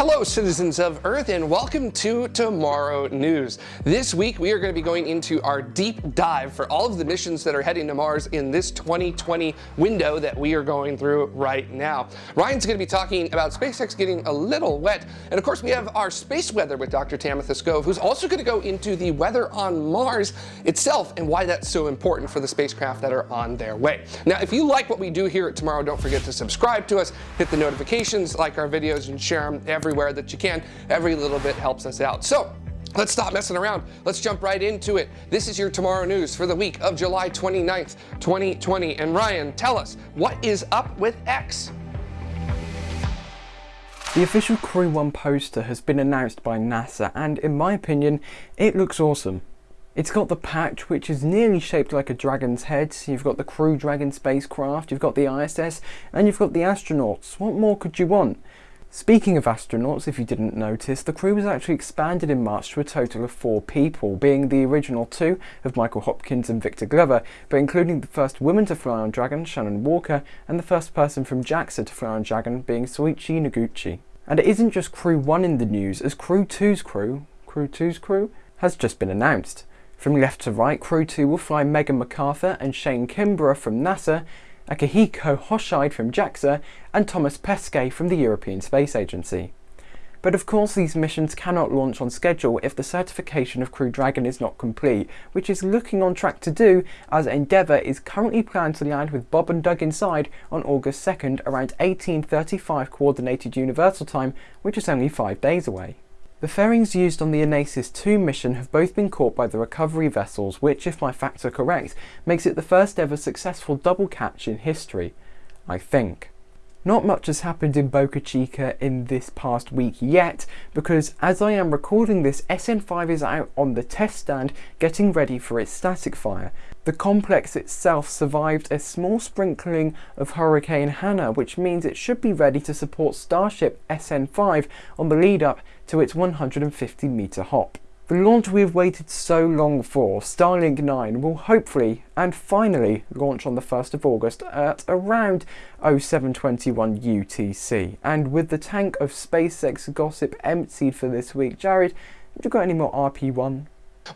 Hello citizens of Earth and welcome to Tomorrow News. This week we are going to be going into our deep dive for all of the missions that are heading to Mars in this 2020 window that we are going through right now. Ryan's going to be talking about SpaceX getting a little wet and of course we have our space weather with Dr. Tamitha Skov who's also going to go into the weather on Mars itself and why that's so important for the spacecraft that are on their way. Now if you like what we do here at Tomorrow don't forget to subscribe to us, hit the notifications, like our videos and share them everywhere that you can. Every little bit helps us out. So Let's stop messing around. Let's jump right into it. This is your Tomorrow News for the week of July 29th, 2020. And Ryan, tell us, what is up with X? The official Crew 1 poster has been announced by NASA and in my opinion, it looks awesome. It's got the patch which is nearly shaped like a dragon's head, So you've got the Crew Dragon spacecraft, you've got the ISS and you've got the astronauts. What more could you want? Speaking of astronauts, if you didn't notice, the crew was actually expanded in March to a total of four people, being the original two of Michael Hopkins and Victor Glover, but including the first woman to fly on Dragon, Shannon Walker, and the first person from JAXA to fly on Dragon being Soichi Noguchi. And it isn't just Crew 1 in the news, as Crew 2's crew, Crew 2's crew, has just been announced. From left to right, Crew 2 will fly Megan McArthur and Shane Kimbrough from NASA, Akihiko Hoshide from JAXA, and Thomas Pesquet from the European Space Agency. But of course these missions cannot launch on schedule if the certification of Crew Dragon is not complete, which is looking on track to do as Endeavour is currently planned to land with Bob and Doug inside on August 2nd around 1835 Coordinated Universal Time, which is only 5 days away. The fairings used on the Anasis 2 mission have both been caught by the recovery vessels, which, if my facts are correct, makes it the first ever successful double catch in history. I think. Not much has happened in Boca Chica in this past week yet, because as I am recording this, SN5 is out on the test stand getting ready for its static fire. The complex itself survived a small sprinkling of Hurricane Hanna, which means it should be ready to support Starship SN5 on the lead up to its 150 metre hop. The launch we have waited so long for, Starlink 9, will hopefully and finally launch on the 1st of August at around 0721 UTC. And with the tank of SpaceX gossip emptied for this week, Jared, have you got any more RP1?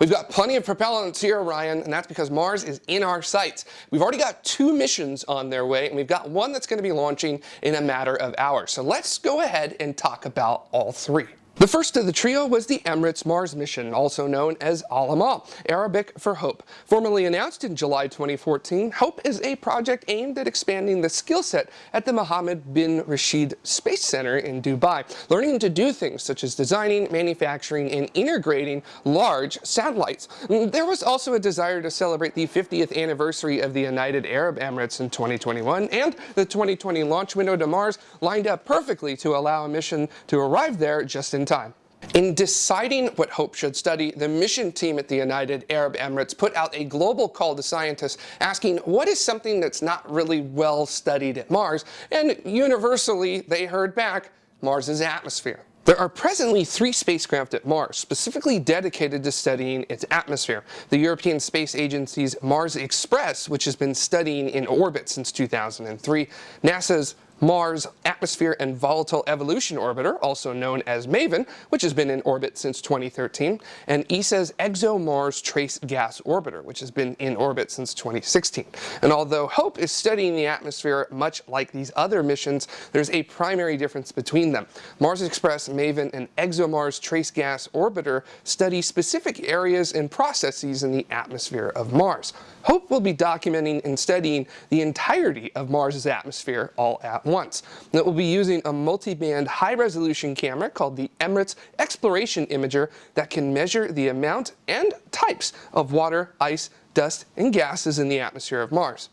We've got plenty of propellants here, Ryan, and that's because Mars is in our sights. We've already got two missions on their way, and we've got one that's going to be launching in a matter of hours. So let's go ahead and talk about all three. The first of the trio was the Emirates Mars mission, also known as Al-Amal, Arabic for Hope. Formally announced in July 2014, HOPE is a project aimed at expanding the skill set at the Mohammed bin Rashid Space Center in Dubai, learning to do things such as designing, manufacturing, and integrating large satellites. Mm, there was also a desire to celebrate the 50th anniversary of the United Arab Emirates in 2021, and the 2020 launch window to Mars lined up perfectly to allow a mission to arrive there just in time. In deciding what HOPE should study, the mission team at the United Arab Emirates put out a global call to scientists asking what is something that's not really well studied at Mars, and universally they heard back Mars's atmosphere. There are presently three spacecraft at Mars, specifically dedicated to studying its atmosphere. The European Space Agency's Mars Express, which has been studying in orbit since 2003, NASA's Mars Atmosphere and Volatile Evolution Orbiter, also known as MAVEN, which has been in orbit since 2013, and ESA's ExoMars Trace Gas Orbiter, which has been in orbit since 2016. And although HOPE is studying the atmosphere much like these other missions, there's a primary difference between them. Mars Express, MAVEN, and ExoMars Trace Gas Orbiter study specific areas and processes in the atmosphere of Mars. HOPE will be documenting and studying the entirety of Mars's atmosphere all once. And it will be using a multi-band high-resolution camera called the Emirates Exploration Imager that can measure the amount and types of water, ice, dust, and gases in the atmosphere of Mars.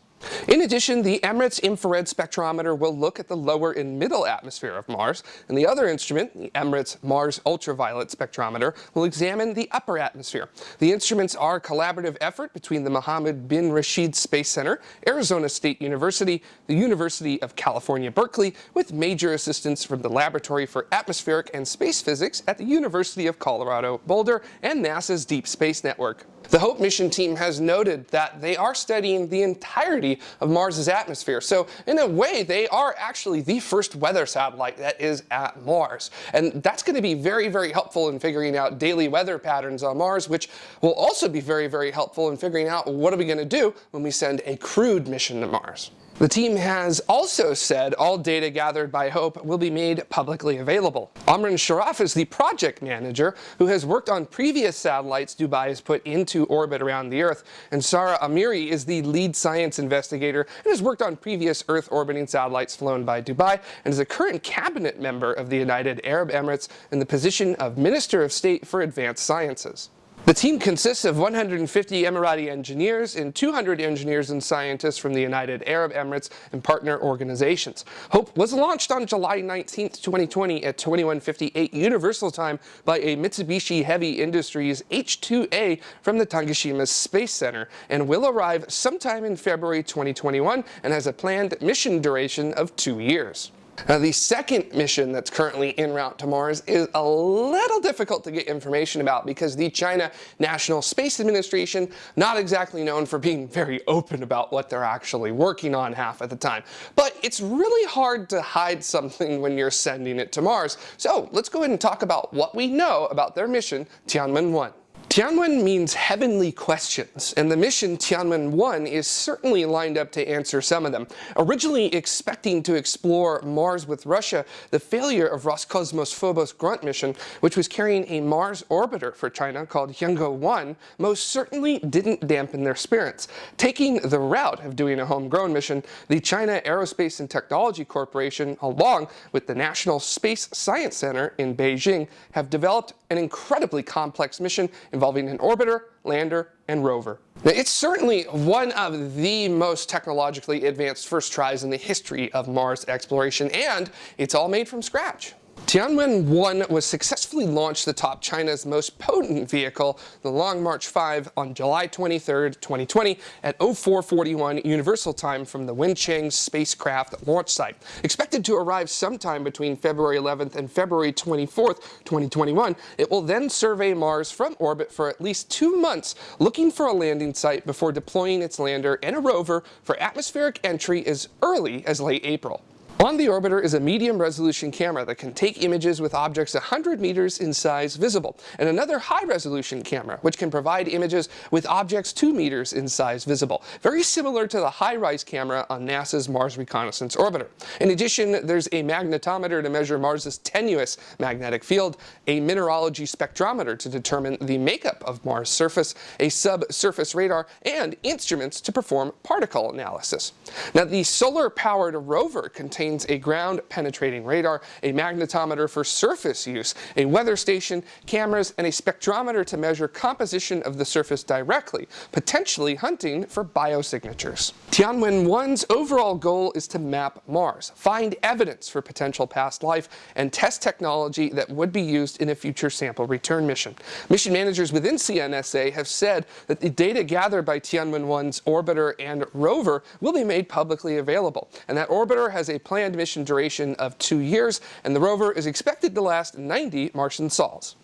In addition, the Emirates infrared spectrometer will look at the lower and middle atmosphere of Mars, and the other instrument, the Emirates Mars ultraviolet spectrometer, will examine the upper atmosphere. The instruments are a collaborative effort between the Mohammed bin Rashid Space Center, Arizona State University, the University of California, Berkeley, with major assistance from the Laboratory for Atmospheric and Space Physics at the University of Colorado Boulder and NASA's Deep Space Network. The HOPE mission team has noted that they are studying the entirety of Mars's atmosphere. So in a way, they are actually the first weather satellite that is at Mars. And that's going to be very, very helpful in figuring out daily weather patterns on Mars, which will also be very, very helpful in figuring out what are we going to do when we send a crewed mission to Mars. The team has also said all data gathered by HOPE will be made publicly available. Omran Sharaf is the project manager who has worked on previous satellites Dubai has put into orbit around the Earth, and Sara Amiri is the lead science investigator and has worked on previous Earth orbiting satellites flown by Dubai and is a current cabinet member of the United Arab Emirates in the position of Minister of State for Advanced Sciences. The team consists of 150 Emirati engineers and 200 engineers and scientists from the United Arab Emirates and partner organizations. HOPE was launched on July 19, 2020 at 2158 Universal Time by a Mitsubishi Heavy Industries H-2A from the Tanegashima Space Center and will arrive sometime in February 2021 and has a planned mission duration of two years. Now, the second mission that's currently en route to Mars is a little difficult to get information about because the China National Space Administration, not exactly known for being very open about what they're actually working on half of the time. But it's really hard to hide something when you're sending it to Mars. So let's go ahead and talk about what we know about their mission, Tianwen-1. Tianwen means heavenly questions, and the mission Tianwen-1 is certainly lined up to answer some of them. Originally expecting to explore Mars with Russia, the failure of Roscosmos Phobos-Grunt mission, which was carrying a Mars orbiter for China called Tiangong-1, most certainly didn't dampen their spirits. Taking the route of doing a homegrown mission, the China Aerospace and Technology Corporation, along with the National Space Science Center in Beijing, have developed an incredibly complex mission involving an orbiter, lander, and rover. Now, it's certainly one of the most technologically advanced first tries in the history of Mars exploration, and it's all made from scratch. Tianwen-1 was successfully launched atop China's most potent vehicle, the Long March 5, on July 23, 2020 at 0441 Universal Time from the Wenchang spacecraft launch site. Expected to arrive sometime between February 11th and February 24th, 2021, it will then survey Mars from orbit for at least two months, looking for a landing site before deploying its lander and a rover for atmospheric entry as early as late April. On the orbiter is a medium resolution camera that can take images with objects 100 meters in size visible, and another high resolution camera which can provide images with objects 2 meters in size visible, very similar to the HiRISE camera on NASA's Mars Reconnaissance Orbiter. In addition, there's a magnetometer to measure Mars's tenuous magnetic field, a mineralogy spectrometer to determine the makeup of Mars' surface, a subsurface radar, and instruments to perform particle analysis. Now, the solar-powered rover contains contains a ground-penetrating radar, a magnetometer for surface use, a weather station, cameras, and a spectrometer to measure composition of the surface directly, potentially hunting for biosignatures. Tianwen-1's overall goal is to map Mars, find evidence for potential past life, and test technology that would be used in a future sample return mission. Mission managers within CNSA have said that the data gathered by Tianwen-1's orbiter and rover will be made publicly available, and that orbiter has a plan planned mission duration of two years, and the rover is expected to last 90 Martian sols.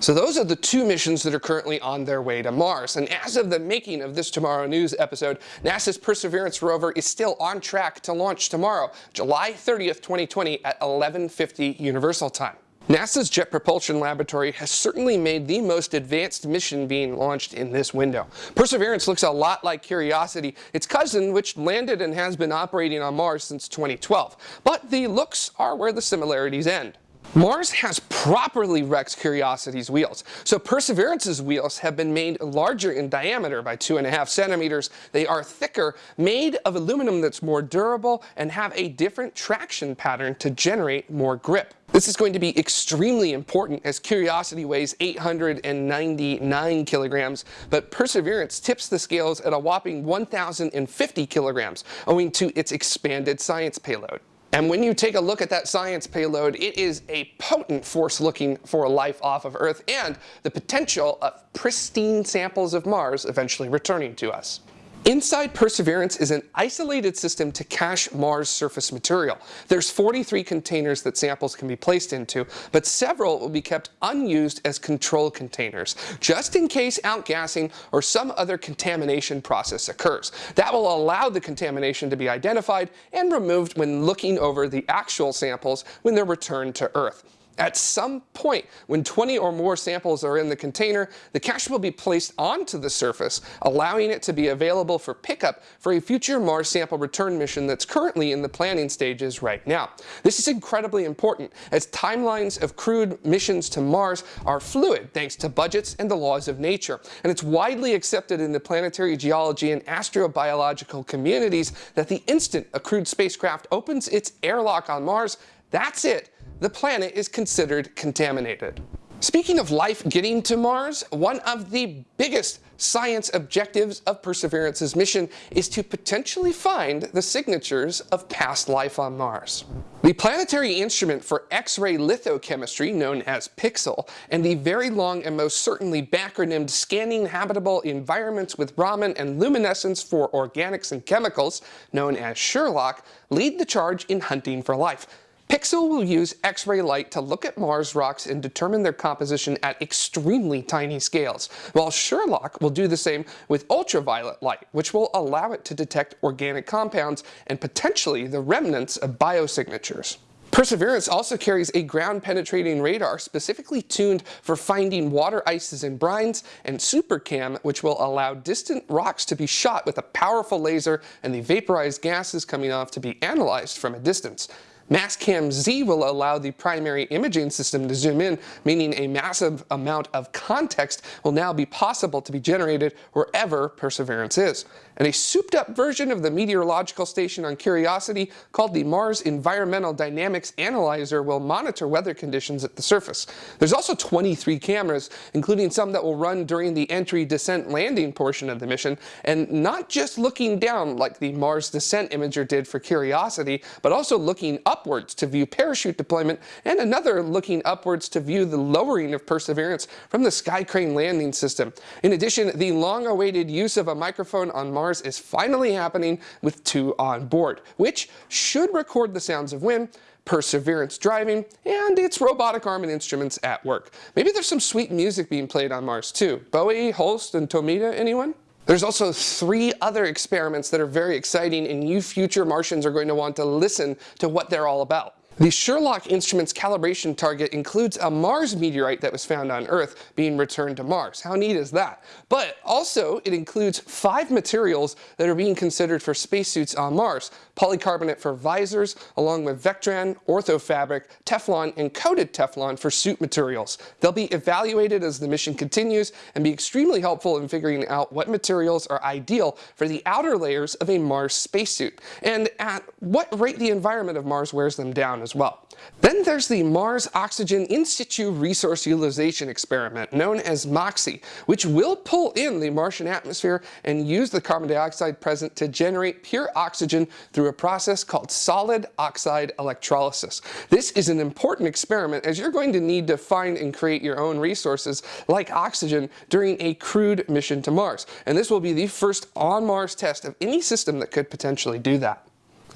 So those are the two missions that are currently on their way to Mars. And as of the making of this Tomorrow News episode, NASA's Perseverance rover is still on track to launch tomorrow, July 30th, 2020 at 1150 Universal Time. NASA's Jet Propulsion Laboratory has certainly made the most advanced mission being launched in this window. Perseverance looks a lot like Curiosity, its cousin which landed and has been operating on Mars since 2012. But the looks are where the similarities end. Mars has properly wrecked Curiosity's wheels. So Perseverance's wheels have been made larger in diameter by two and a half centimeters. They are thicker, made of aluminum that's more durable, and have a different traction pattern to generate more grip. This is going to be extremely important as Curiosity weighs 899 kilograms, but Perseverance tips the scales at a whopping 1,050 kilograms, owing to its expanded science payload. And when you take a look at that science payload, it is a potent force looking for life off of Earth and the potential of pristine samples of Mars eventually returning to us. Inside Perseverance is an isolated system to cache Mars surface material. There's 43 containers that samples can be placed into, but several will be kept unused as control containers, just in case outgassing or some other contamination process occurs. That will allow the contamination to be identified and removed when looking over the actual samples when they're returned to Earth. At some point, when 20 or more samples are in the container, the cache will be placed onto the surface, allowing it to be available for pickup for a future Mars sample return mission that's currently in the planning stages right now. This is incredibly important, as timelines of crewed missions to Mars are fluid thanks to budgets and the laws of nature, and it's widely accepted in the planetary geology and astrobiological communities that the instant a crewed spacecraft opens its airlock on Mars, that's it the planet is considered contaminated. Speaking of life getting to Mars, one of the biggest science objectives of Perseverance's mission is to potentially find the signatures of past life on Mars. The planetary instrument for X-ray lithochemistry, known as PIXL, and the very long and most certainly backronymed Scanning Habitable Environments with Raman and Luminescence for Organics and Chemicals, known as SHERLOC, lead the charge in hunting for life. PIXL will use X-ray light to look at Mars rocks and determine their composition at extremely tiny scales, while SHERLOC will do the same with ultraviolet light, which will allow it to detect organic compounds and potentially the remnants of biosignatures. Perseverance also carries a ground-penetrating radar specifically tuned for finding water ices and brines, and SuperCam, which will allow distant rocks to be shot with a powerful laser and the vaporized gases coming off to be analyzed from a distance. Mastcam Z will allow the primary imaging system to zoom in, meaning a massive amount of context will now be possible to be generated wherever Perseverance is. And a souped up version of the meteorological station on Curiosity called the Mars Environmental Dynamics Analyzer will monitor weather conditions at the surface. There's also 23 cameras, including some that will run during the entry, descent, landing portion of the mission, and not just looking down like the Mars Descent Imager did for Curiosity, but also looking up upwards to view parachute deployment, and another looking upwards to view the lowering of Perseverance from the Sky Crane landing system. In addition, the long-awaited use of a microphone on Mars is finally happening with two on board, which should record the sounds of wind, Perseverance driving, and its robotic arm and instruments at work. Maybe there's some sweet music being played on Mars too. Bowie, Holst, and Tomita, anyone? There's also three other experiments that are very exciting and you future Martians are going to want to listen to what they're all about. The SHERLOC instrument's calibration target includes a Mars meteorite that was found on Earth being returned to Mars. How neat is that? But also, it includes five materials that are being considered for spacesuits on Mars. Polycarbonate for visors, along with Vectran, orthofabric, Teflon, and coated Teflon for suit materials. They'll be evaluated as the mission continues and be extremely helpful in figuring out what materials are ideal for the outer layers of a Mars spacesuit, and at what rate the environment of Mars wears them down as well. Then there's the Mars Oxygen In Situ Resource Utilization Experiment, known as MOXIE, which will pull in the Martian atmosphere and use the carbon dioxide present to generate pure oxygen through a process called solid oxide electrolysis. This is an important experiment as you're going to need to find and create your own resources like oxygen during a crewed mission to Mars. And this will be the first on-Mars test of any system that could potentially do that.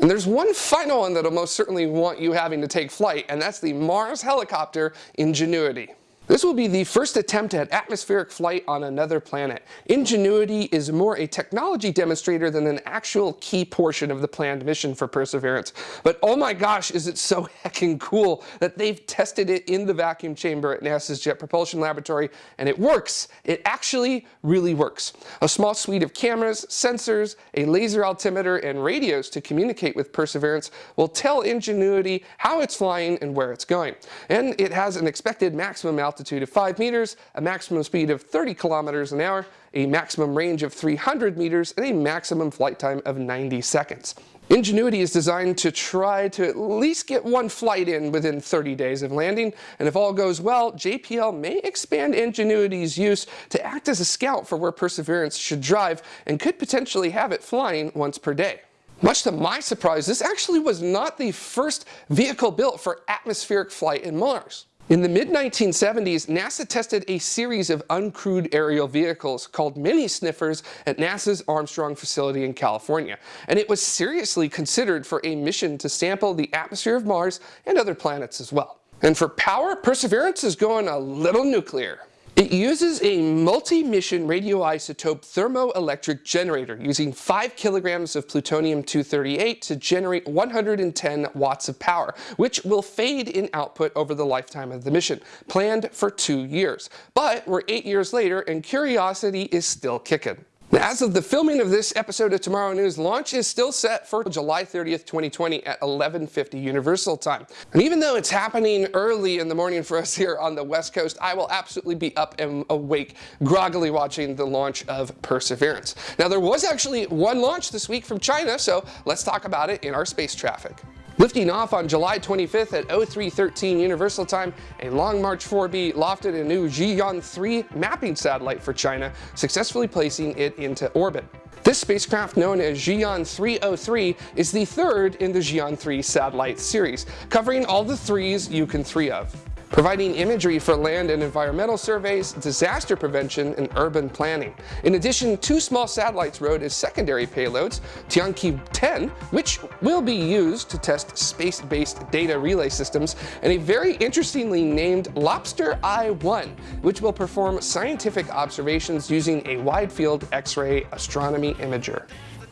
And there's one final one that'll most certainly want you having to take flight, and that's the Mars helicopter Ingenuity. This will be the first attempt at atmospheric flight on another planet. Ingenuity is more a technology demonstrator than an actual key portion of the planned mission for Perseverance. But oh my gosh, is it so heckin' cool that they've tested it in the vacuum chamber at NASA's Jet Propulsion Laboratory, and it works. It actually really works. A small suite of cameras, sensors, a laser altimeter, and radios to communicate with Perseverance will tell Ingenuity how it's flying and where it's going. And it has an expected maximum altitude altitude of 5 meters, a maximum speed of 30 kilometers an hour, a maximum range of 300 meters, and a maximum flight time of 90 seconds. Ingenuity is designed to try to at least get one flight in within 30 days of landing, and if all goes well, JPL may expand Ingenuity's use to act as a scout for where Perseverance should drive and could potentially have it flying once per day. Much to my surprise, this actually was not the first vehicle built for atmospheric flight in Mars. In the mid-1970s, NASA tested a series of uncrewed aerial vehicles called mini sniffers at NASA's Armstrong facility in California, and it was seriously considered for a mission to sample the atmosphere of Mars and other planets as well. And for power, Perseverance is going a little nuclear. It uses a multi-mission radioisotope thermoelectric generator using 5 kilograms of plutonium-238 to generate 110 watts of power, which will fade in output over the lifetime of the mission, planned for two years. But we're eight years later and Curiosity is still kicking. Now, as of the filming of this episode of Tomorrow News, launch is still set for July 30th, 2020 at 11.50 Universal Time. And even though it's happening early in the morning for us here on the West Coast, I will absolutely be up and awake, groggily watching the launch of Perseverance. Now, there was actually one launch this week from China, so let's talk about it in our space traffic. Lifting off on July 25th at 0313 Universal Time, a Long March 4B lofted a new Ziyuan 3 mapping satellite for China, successfully placing it into orbit. This spacecraft, known as Ziyuan 303, is the third in the Ziyuan 3 satellite series, covering all the threes you can three of providing imagery for land and environmental surveys, disaster prevention, and urban planning. In addition, two small satellites rode as secondary payloads, Tianqi 10, which will be used to test space-based data relay systems, and a very interestingly named Lobster Eye-1, which will perform scientific observations using a wide-field X-ray astronomy imager.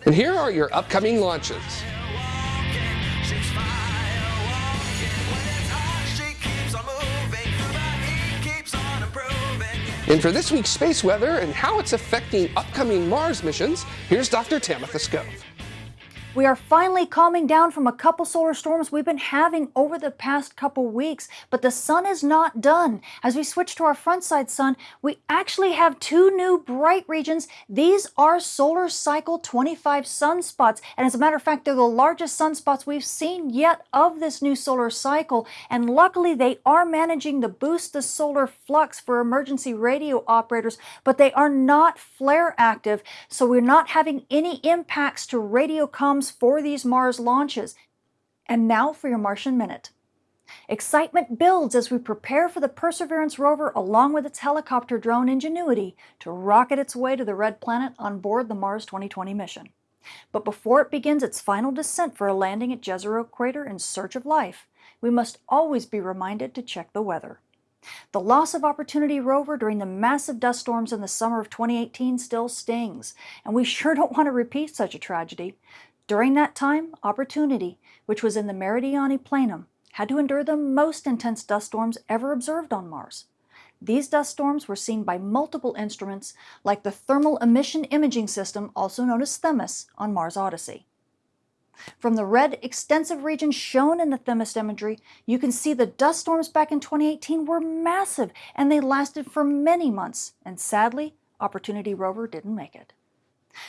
And here are your upcoming launches. And for this week's space weather and how it's affecting upcoming Mars missions, here's Dr. Tamitha Skov. We are finally calming down from a couple solar storms we've been having over the past couple weeks, but the sun is not done. As we switch to our front side sun, we actually have two new bright regions. These are solar cycle 25 sunspots, and as a matter of fact, they're the largest sunspots we've seen yet of this new solar cycle, and luckily they are managing to boost the solar flux for emergency radio operators, but they are not flare active, so we're not having any impacts to radio comms for these Mars launches. And now for your Martian Minute. Excitement builds as we prepare for the Perseverance rover along with its helicopter drone Ingenuity to rocket its way to the Red Planet on board the Mars 2020 mission. But before it begins its final descent for a landing at Jezero Crater in search of life, we must always be reminded to check the weather. The loss of Opportunity rover during the massive dust storms in the summer of 2018 still stings, and we sure don't want to repeat such a tragedy. During that time, Opportunity, which was in the Meridiani Planum, had to endure the most intense dust storms ever observed on Mars. These dust storms were seen by multiple instruments like the Thermal Emission Imaging System, also known as THEMIS, on Mars Odyssey. From the red, extensive region shown in the THEMIS imagery, you can see the dust storms back in 2018 were massive and they lasted for many months, and sadly, Opportunity rover didn't make it.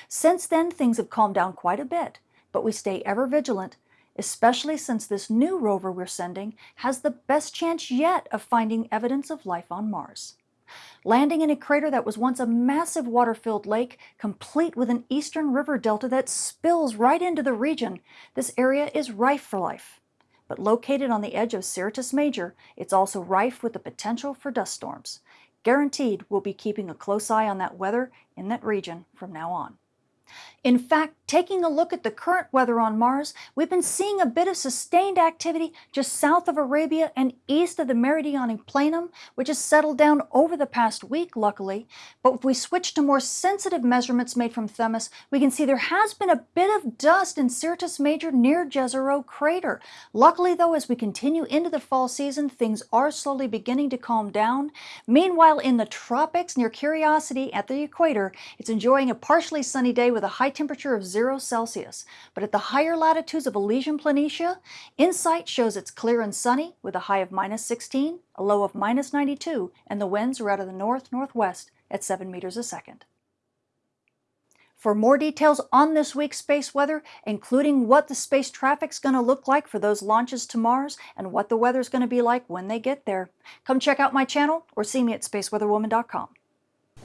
Since then, things have calmed down quite a bit, but we stay ever vigilant, especially since this new rover we're sending has the best chance yet of finding evidence of life on Mars. Landing in a crater that was once a massive water-filled lake, complete with an eastern river delta that spills right into the region, this area is rife for life. But located on the edge of Syrtis Major, it's also rife with the potential for dust storms. Guaranteed we'll be keeping a close eye on that weather in that region from now on. In fact, taking a look at the current weather on Mars, we've been seeing a bit of sustained activity just south of Arabia and east of the Meridiani Planum, which has settled down over the past week, luckily. But if we switch to more sensitive measurements made from Themis, we can see there has been a bit of dust in Syrtis Major near Jezero Crater. Luckily, though, as we continue into the fall season, things are slowly beginning to calm down. Meanwhile, in the tropics near Curiosity at the equator, it's enjoying a partially sunny day with with a high temperature of 0 Celsius, but at the higher latitudes of Elysium Planitia, InSight shows it's clear and sunny with a high of minus 16, a low of minus 92, and the winds are out of the north-northwest at 7 meters a second. For more details on this week's space weather, including what the space traffic's going to look like for those launches to Mars and what the weather's going to be like when they get there, come check out my channel or see me at spaceweatherwoman.com.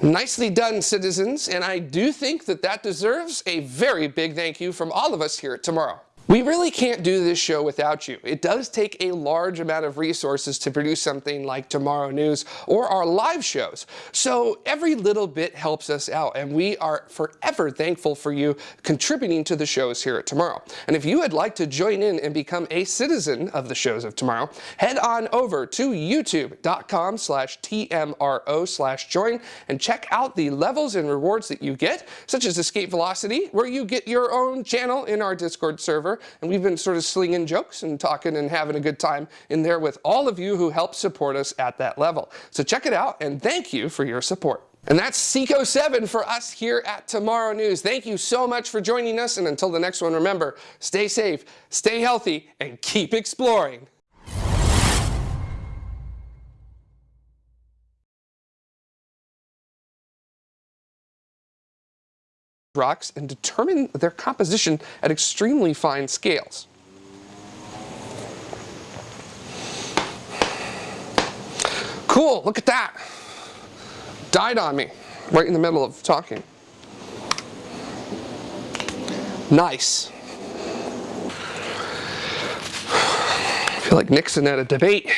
Nicely done, citizens, and I do think that that deserves a very big thank you from all of us here Tomorrow. We really can't do this show without you. It does take a large amount of resources to produce something like Tomorrow News or our live shows. So every little bit helps us out and we are forever thankful for you contributing to the shows here at Tomorrow. And if you would like to join in and become a citizen of the shows of Tomorrow, head on over to youtube.com slash TMRO slash join and check out the levels and rewards that you get, such as Escape Velocity, where you get your own channel in our Discord server and we've been sort of slinging jokes and talking and having a good time in there with all of you who help support us at that level. So check it out, and thank you for your support. And that's Seco 7 for us here at Tomorrow News. Thank you so much for joining us, and until the next one, remember, stay safe, stay healthy, and keep exploring. Rocks and determine their composition at extremely fine scales. Cool, look at that. Died on me, right in the middle of talking. Nice. I feel like Nixon at a debate.